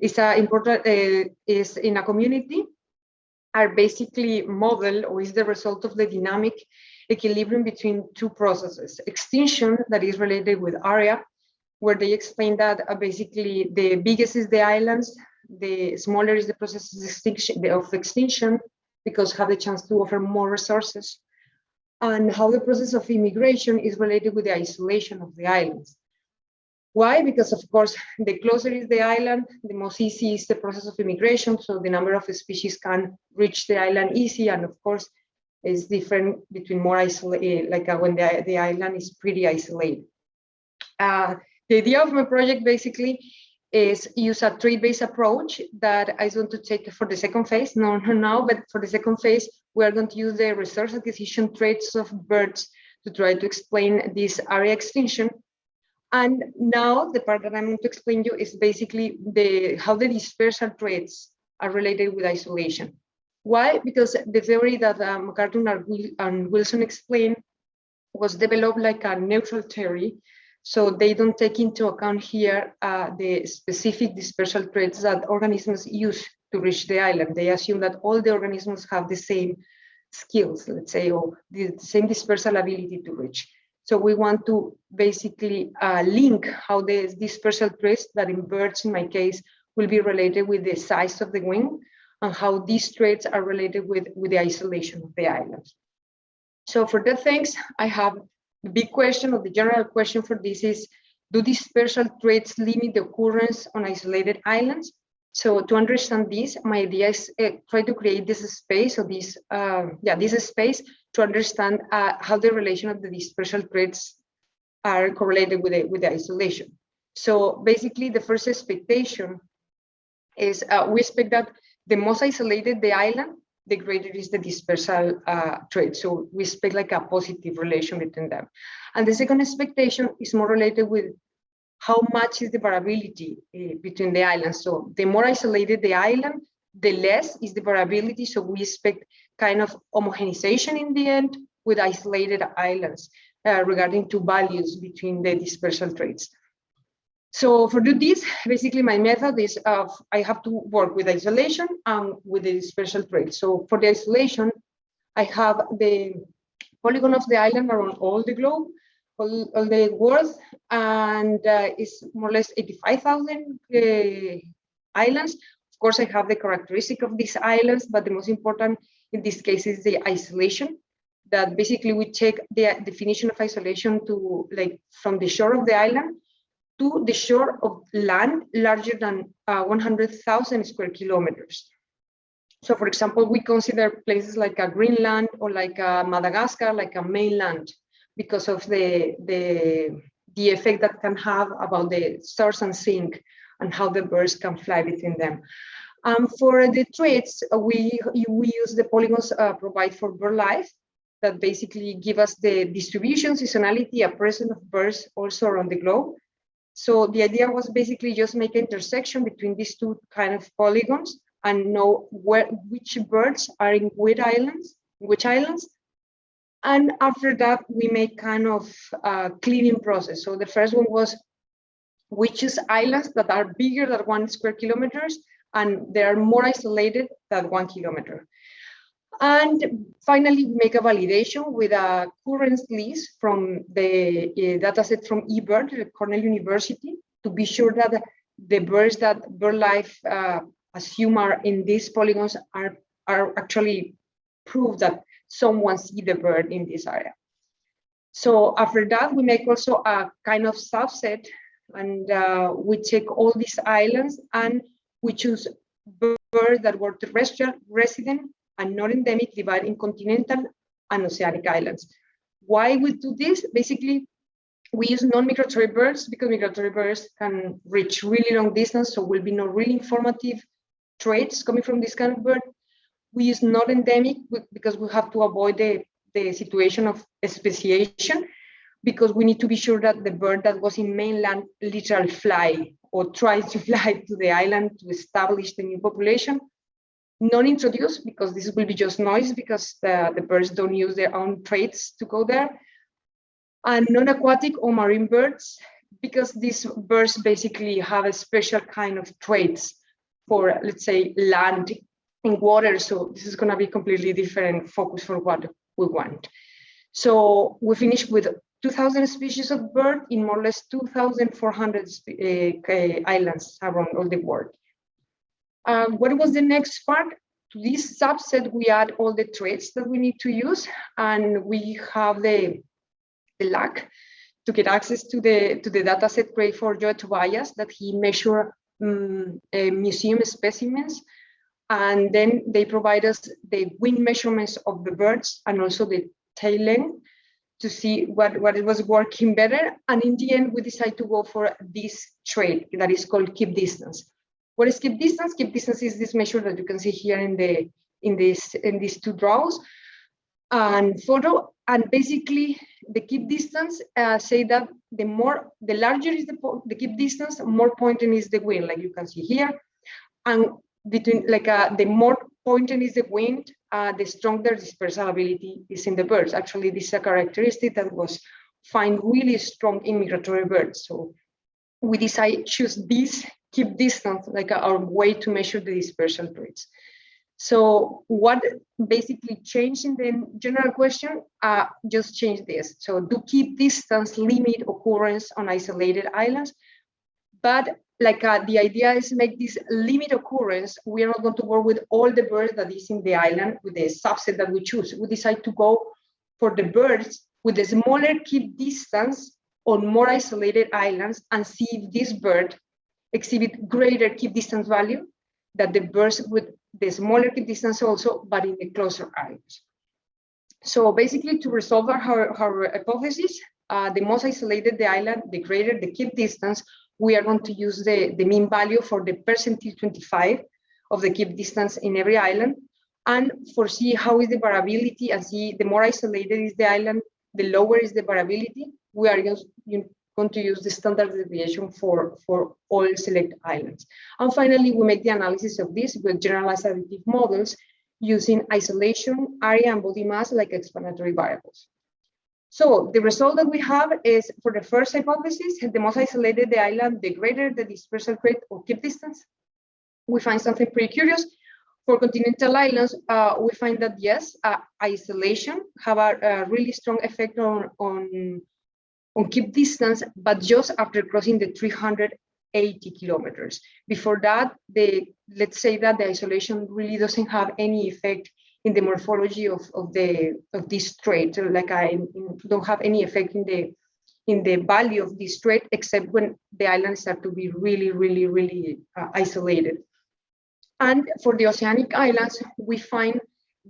is a important uh, is in a community are basically model or is the result of the dynamic equilibrium between two processes extinction that is related with area where they explain that uh, basically the biggest is the islands the smaller is the process of extinction, of extinction because have the chance to offer more resources and how the process of immigration is related with the isolation of the islands. Why? Because of course, the closer is the island, the most easy is the process of immigration. So the number of species can reach the island easy. And of course, it's different between more isolated, like uh, when the, the island is pretty isolated. Uh, the idea of my project basically is use a tree-based approach that I want to take for the second phase, no, no, now, but for the second phase, we are going to use the resource acquisition traits of birds to try to explain this area extinction. And now the part that I'm going to explain to you is basically the how the dispersal traits are related with isolation. Why? Because the theory that um, MacArthur and Wilson explained was developed like a neutral theory so they don't take into account here uh, the specific dispersal traits that organisms use to reach the island. They assume that all the organisms have the same skills, let's say, or the same dispersal ability to reach. So we want to basically uh, link how the dispersal traits that in birds, in my case, will be related with the size of the wing and how these traits are related with, with the isolation of the island. So for that things, I have the big question or the general question for this is, do dispersal traits limit the occurrence on isolated islands? So to understand this, my idea is uh, try to create this space or this, uh, yeah, this space to understand uh, how the relation of the dispersal traits are correlated with the, with the isolation. So basically the first expectation is uh, we expect that the most isolated the island, the greater is the dispersal uh, trait. So we expect like a positive relation between them. And the second expectation is more related with how much is the variability uh, between the islands. So the more isolated the island, the less is the variability. So we expect kind of homogenization in the end with isolated islands uh, regarding to values between the dispersal traits. So for do this, basically my method is of I have to work with isolation and with the dispersal trait. So for the isolation, I have the polygon of the island around all the globe, all, all the world, and uh, it's more or less 85,000 uh, islands. Of course, I have the characteristic of these islands, but the most important in this case is the isolation that basically we take the definition of isolation to like from the shore of the island to the shore of land larger than uh, 100,000 square kilometers. So for example, we consider places like a Greenland or like a Madagascar, like a mainland, because of the, the, the effect that can have about the source and sink and how the birds can fly between them. Um, for the traits, uh, we, we use the polygons uh, provide for BirdLife that basically give us the distribution, seasonality, a presence of birds also around the globe. So the idea was basically just make an intersection between these two kind of polygons and know where which birds are in which islands, which islands. And after that, we make kind of a cleaning process. So the first one was we is islands that are bigger than one square kilometers and they are more isolated than one kilometer. And finally, we make a validation with a current list from the uh, dataset from eBird, Cornell University, to be sure that the birds that BirdLife uh, assume are in these polygons are, are actually proof that someone see the bird in this area. So after that, we make also a kind of subset and uh, we check all these islands and we choose birds that were terrestrial resident and not endemic divide in continental and oceanic islands. Why we do this? Basically, we use non-migratory birds because migratory birds can reach really long distance, so will be no really informative traits coming from this kind of bird. We use not endemic because we have to avoid the, the situation of speciation because we need to be sure that the bird that was in mainland literally fly or try to fly to the island to establish the new population non-introduced because this will be just noise because the, the birds don't use their own traits to go there. And non-aquatic or marine birds because these birds basically have a special kind of traits for, let's say, land and water. So this is going to be completely different focus for what we want. So we finished with 2,000 species of bird in more or less 2,400 uh, islands around all the world. What was the next part? To this subset, we add all the traits that we need to use, and we have the, the luck to get access to the to the data set created for Joe Tobias that he measured um, uh, museum specimens and then they provide us the wing measurements of the birds and also the tail length to see what, what it was working better. And in the end, we decided to go for this trait that is called Kipp distance. What is Kipp distance? Kipp distance is this measure that you can see here in the in this in these two draws and photo. And basically, the Kipp distance uh, say that the more the larger is the the Kipp distance, more pointing is the wind, like you can see here. And between like uh, the more pointing is the wind, uh, the stronger dispersal ability is in the birds. Actually, this is a characteristic that was find really strong in migratory birds. So we decide choose this Kipp distance like our way to measure the dispersal rates. So what basically changed in the general question, uh, just change this. So do Kipp distance limit occurrence on isolated islands, but like uh, the idea is make this limit occurrence. We are not going to work with all the birds that is in the island with the subset that we choose. We decide to go for the birds with a smaller Kipp distance on more isolated islands and see if this bird exhibit greater Kipp distance value than the birds with the smaller Kipp distance also, but in the closer islands. So basically to resolve our, our hypothesis, uh, the most isolated the island, the greater the Kipp distance, we are going to use the, the mean value for the percentile 25 of the Kipp distance in every island and foresee how is the variability and see the more isolated is the island, the lower is the variability. We are going to use the standard deviation for, for all select islands. And finally, we make the analysis of this with generalized additive models using isolation, area, and body mass like explanatory variables. So the result that we have is for the first hypothesis, the most isolated the island, the greater the dispersal rate or Kipp distance. We find something pretty curious. For continental islands, uh, we find that yes, uh, isolation have a, a, really strong effect on, on, on Kipp distance, but just after crossing the 380 kilometers. Before that, the let's say that the isolation really doesn't have any effect in the morphology of, of the of this trait. Like I don't have any effect in the in the value of this trait except when the islands start to be really, really, really uh, isolated. And for the oceanic islands, we find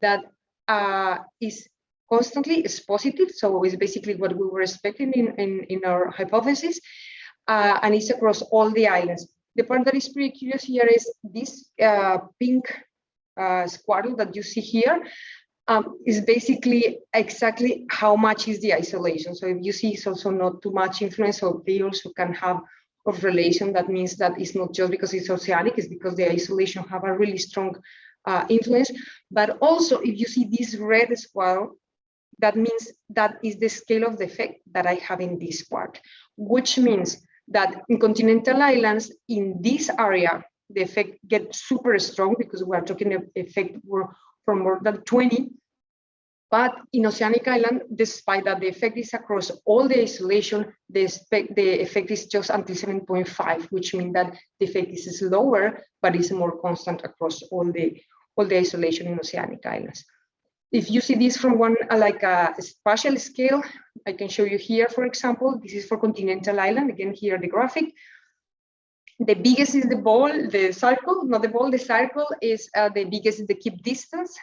that uh, is constantly is positive. So it's basically what we were expecting in, in, in our hypothesis. Uh, and it's across all the islands. The part that is pretty curious here is this uh, pink uh, square that you see here um, is basically exactly how much is the isolation. So if you see it's also not too much influence, so they also can have a relation. That means that it's not just because it's oceanic, it's because the isolation have a really strong uh, influence. But also if you see this red square, that means that is the scale of the effect that I have in this part, which means that in continental islands in this area the effect get super strong because we are talking of effect for more than 20. But in Oceanic Island, despite that the effect is across all the isolation, the, the effect is just until 7.5, which means that the effect is lower, but is more constant across all the all the isolation in Oceanic Islands. If you see this from one uh, like a spatial scale, I can show you here, for example, this is for continental island, again here the graphic, the biggest is the ball, the circle, not the ball, the circle is uh, the biggest is the Kipp distance.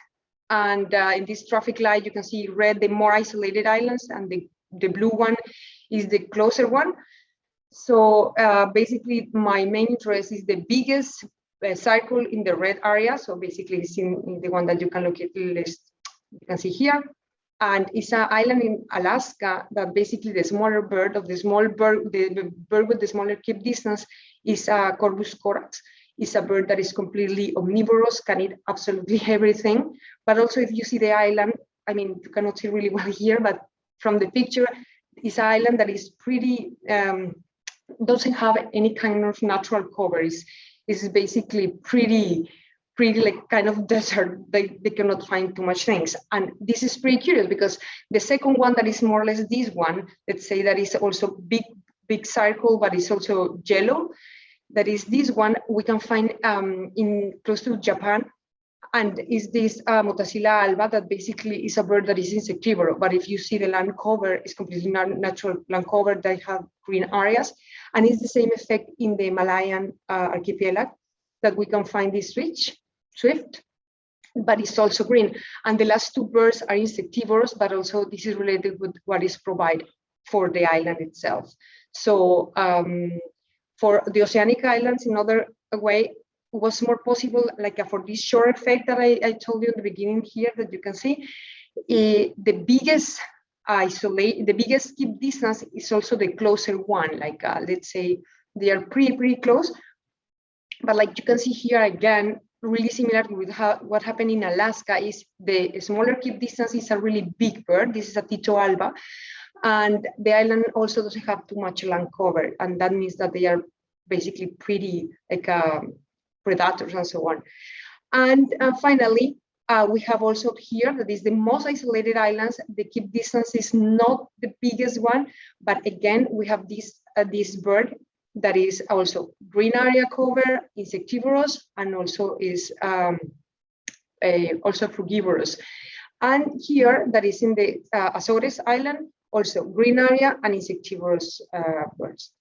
And uh, in this traffic light, you can see red, the more isolated islands, and the, the blue one is the closer one. So uh, basically, my main interest is the biggest uh, circle in the red area. So basically, it's in, in the one that you can look at list. You can see here and it's an island in Alaska that basically the smaller bird of the small bird, the bird with the smaller Kipp distance is a Corvus corax. It's a bird that is completely omnivorous, can eat absolutely everything. But also if you see the island, I mean, you cannot see really well here, but from the picture, it's an island that is pretty, um, doesn't have any kind of natural cover. It's, basically pretty pretty like kind of desert they, they cannot find too much things and this is pretty curious because the second one that is more or less this one let's say that is also big big circle but it's also yellow that is this one we can find um, in close to japan and is this uh, Motacilla alba that basically is a bird that is insectivore. But if you see the land cover, it's completely natural land cover They have green areas. And it's the same effect in the Malayan uh, archipelago that we can find this switch, swift, but it's also green. And the last two birds are insectivorous, but also this is related with what is provided for the island itself. So um, for the oceanic islands, in other way, was more possible, like uh, for this shore effect that I, I told you in the beginning here that you can see, uh, the biggest isolate, the biggest Kipp distance is also the closer one, like uh, let's say they are pretty, pretty close. But like you can see here again, really similar with how, what happened in Alaska is the smaller Kipp distance is a really big bird. This is a Tyto alba. And the island also doesn't have too much land cover. And that means that they are basically pretty like um, predators and so on. And uh, finally, uh, we have also here that is the most isolated islands. The Kipp distance is not the biggest one, but again, we have this, uh, this bird that is also green area cover, insectivorous, and also is um, a, also frugivorous. And here, that is in the uh, Azores Island, also green area and insectivorous uh, birds.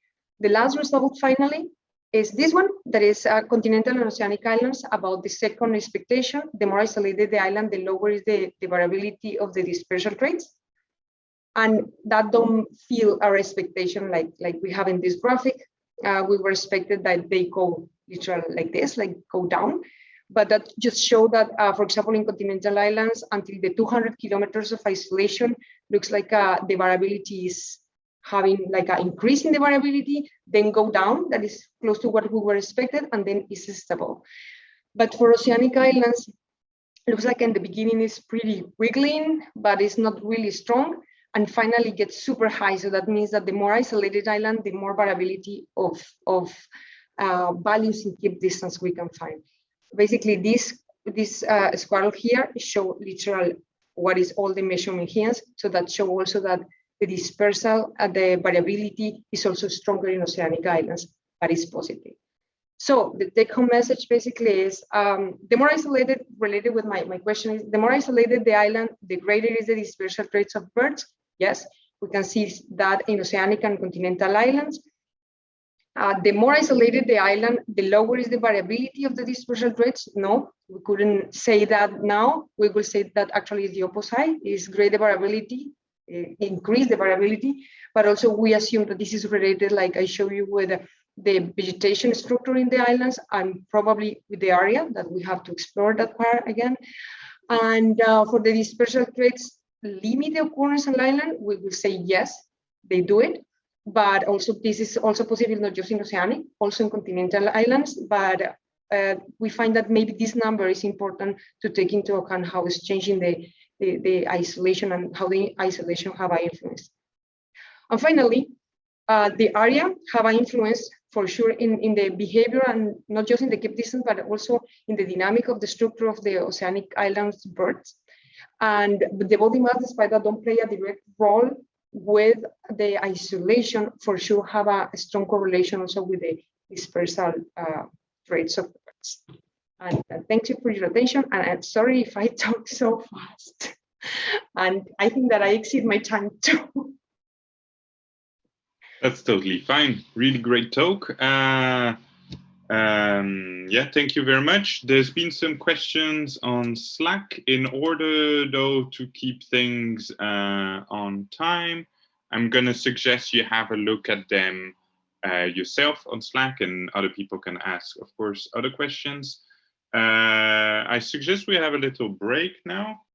The last result, finally, is this one that is uh, continental and oceanic islands about the second expectation. The more isolated the island, the lower is the, the variability of the dispersal rates. And that don't feel our expectation like, like we have in this graphic. Uh, we were expected that they go literally like this, like go down. But that just show that, uh, for example, in continental islands, until the 200 kilometers of isolation, looks like uh, the variability is having like an increase in the variability, then go down, that is close to what we were expected, and then is stable. But for oceanic islands, looks like in the beginning is pretty wiggling, but it's not really strong, and finally gets super high. So that means that the more isolated island, the more variability of, of uh, values in Kipp distance we can find. Basically, this this uh, here show literal what is all the measurement here. So that show also that the dispersal and the variability is also stronger in oceanic islands, but it's positive. So the take home message basically is um, the more isolated, related with my, my question is, the more isolated the island, the greater is the dispersal rates of birds. Yes, we can see that in oceanic and continental islands. Uh, the more isolated the island, the lower is the variability of the dispersal rates. No, we couldn't say that now. We will say that actually the opposite, is greater variability uh, increase the variability, but also we assume that this is related, like I show you with the vegetation structure in the islands and probably with the area that we have to explore that part again. And uh, for the dispersal traits, limit the occurrence on island, we will say yes, they do it. But also this is also possible not just in oceanic, also in continental islands, but uh, we find that maybe this number is important to take into account how it's changing the the, the isolation and how the isolation have an influence. And finally, uh, the area have an influence for sure in, in the behavior and not just in the Kipp distance, but also in the dynamic of the structure of the oceanic islands birds. And the body mass, despite that, don't play a direct role with the isolation, for sure have a strong correlation also with the dispersal uh, rates of birds. And uh, thank you for your attention. And I'm sorry if I talk so fast. and I think that I exceed my time too. That's totally fine. Really great talk. Uh, um, yeah, thank you very much. There's been some questions on Slack. In order, though, to keep things uh, on time, I'm going to suggest you have a look at them uh, yourself on Slack and other people can ask, of course, other questions. Uh, I suggest we have a little break now.